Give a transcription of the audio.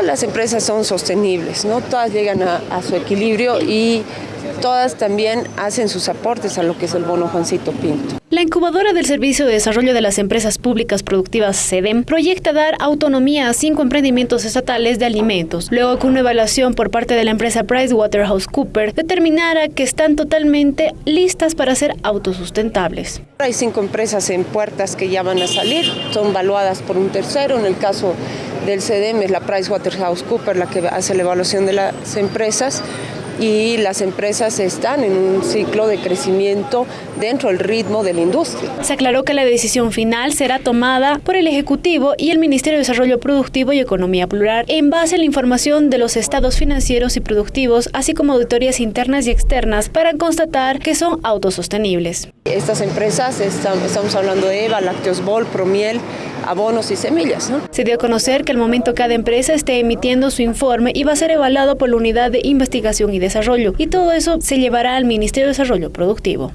Todas las empresas son sostenibles, ¿no? Todas llegan a, su equilibrio y todas también hacen sus aportes a lo que es el bono Juancito Pinto. La incubadora del Servicio de Desarrollo de las Empresas Públicas Productivas SEDEM proyecta dar autonomía a cinco emprendimientos estatales de alimentos, luego que una evaluación por parte de la empresa PricewaterhouseCoopers determinara que están totalmente listas para ser autosustentables. Hay cinco empresas en puertas que ya van a salir, son valuadas por un tercero, en el caso del CEDEM es la PricewaterhouseCoopers la que hace la evaluación de las empresas y las empresas están en un ciclo de crecimiento dentro del ritmo de la industria. Se aclaró que la decisión final será tomada por el Ejecutivo y el Ministerio de Desarrollo Productivo y Economía Plural en base a la información de los estados financieros y productivos, así como auditorías internas y externas para constatar que son autosostenibles. Estas empresas, estamos hablando de EVA, Lácteos Bol, Promiel, abonos y semillas. ¿no? Se dio a conocer que al momento cada empresa esté emitiendo su informe y va a ser evaluado por la Unidad de Investigación y Desarrollo, y todo eso se llevará al Ministerio de Desarrollo Productivo.